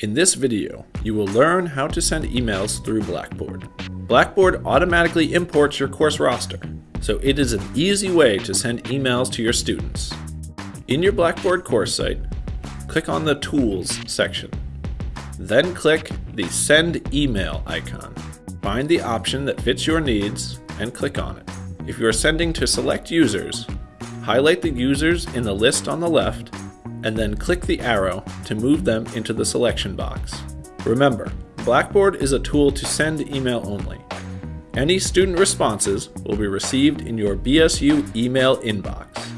In this video, you will learn how to send emails through Blackboard. Blackboard automatically imports your course roster, so it is an easy way to send emails to your students. In your Blackboard course site, click on the Tools section. Then click the Send Email icon. Find the option that fits your needs and click on it. If you are sending to select users, highlight the users in the list on the left and then click the arrow to move them into the selection box. Remember, Blackboard is a tool to send email only. Any student responses will be received in your BSU email inbox.